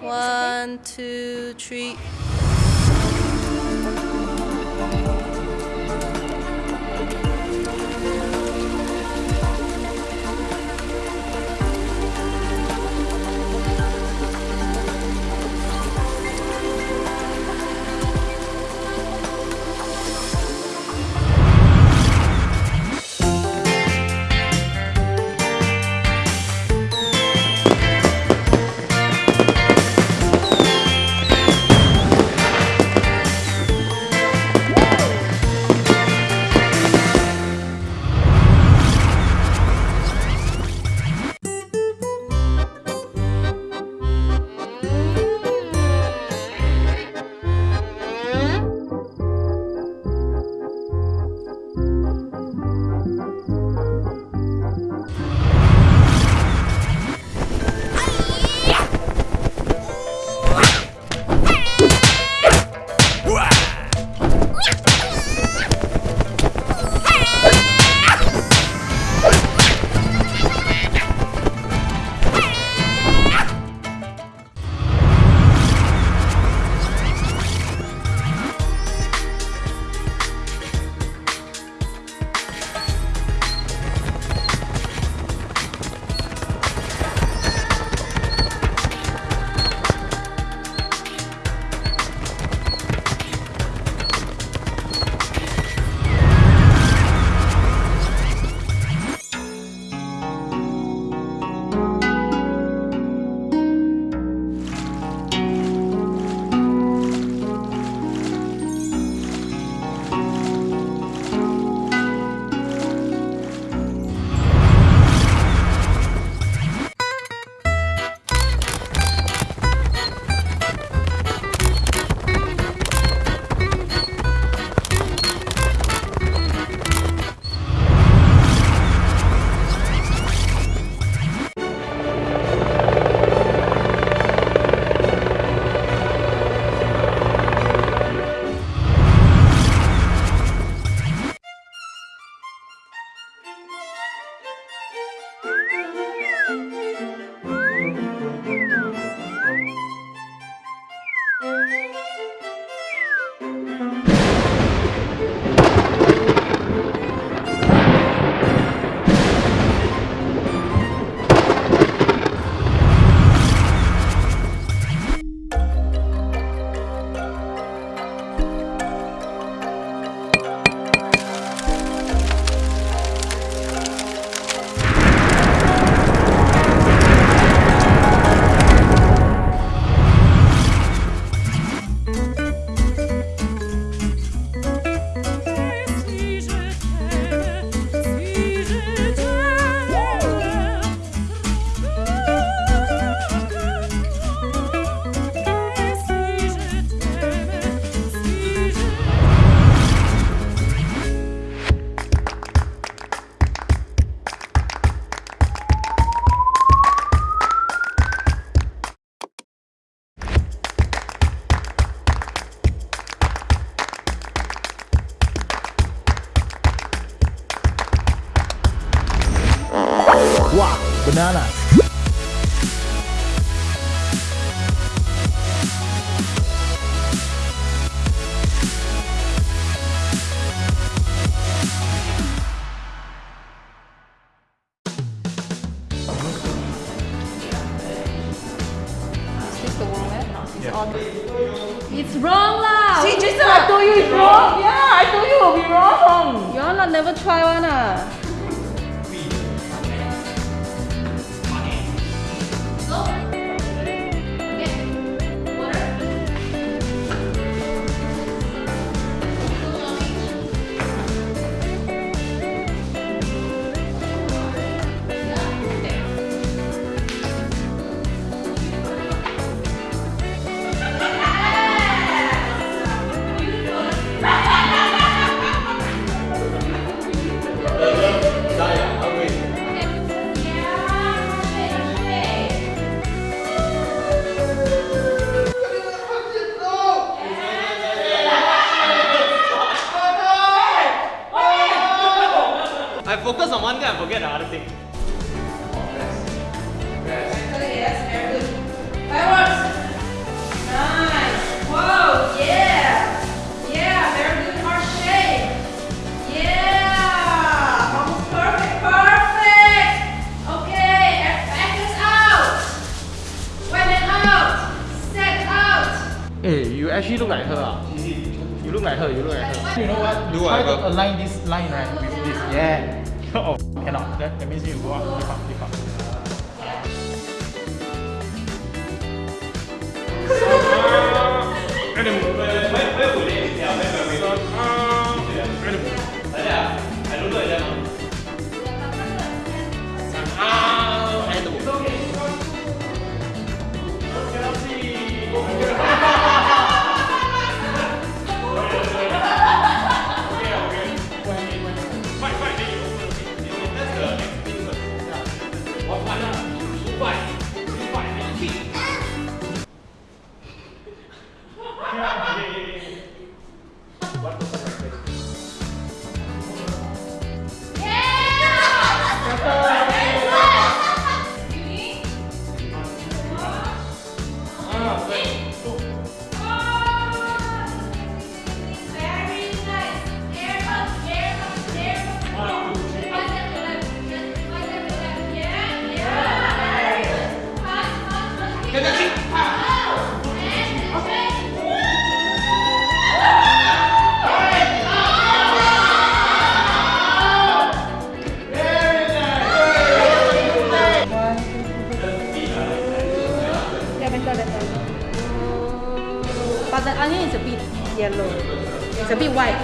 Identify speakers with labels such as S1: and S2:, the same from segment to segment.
S1: One, two, three. It's wrong lah.
S2: See, Jason, I told you it's wrong. Yeah, I told you it will be wrong.
S1: You all not never try one ah.
S3: Actually look like her. ah. You look like her, you look like her. You know what?
S4: Do
S3: Try
S4: whatever.
S3: to align this line right with this. Yeah. oh, cannot. That, that means you go up, lift up, lift
S1: Yeah, better, better. But the onion is a bit yellow. It's a bit white.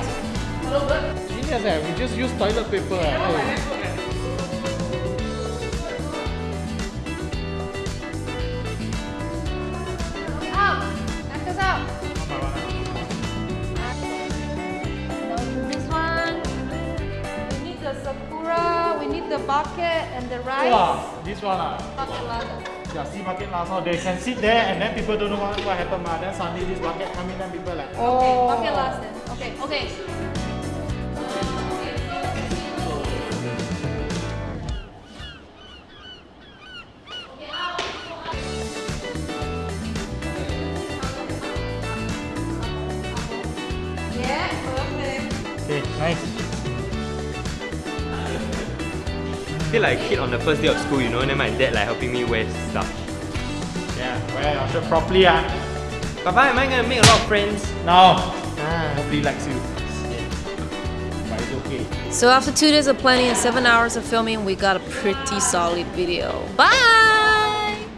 S3: Genius eh, we just use toilet paper eh. Oh.
S1: Out! Knuckles out! No, this one. We need the sakura, we need the bucket and the rice.
S3: Wow, this one ah. Yeah, see bucket so they can sit there and then people don't know what, what happened ma. Then suddenly this bucket come in then people like
S1: Okay, bucket last then. Okay, okay. Yeah, perfect.
S3: Okay, nice.
S4: Feel like a kid on the first day of school, you know, and then my dad like helping me wear stuff.
S3: Yeah, wear your shirt properly ah.
S4: Papa, am I gonna make a lot of friends?
S3: No,
S4: Ah.
S3: nobody likes you. But it's okay.
S1: So after two days of planning and seven hours of filming, we got a pretty solid video. Bye!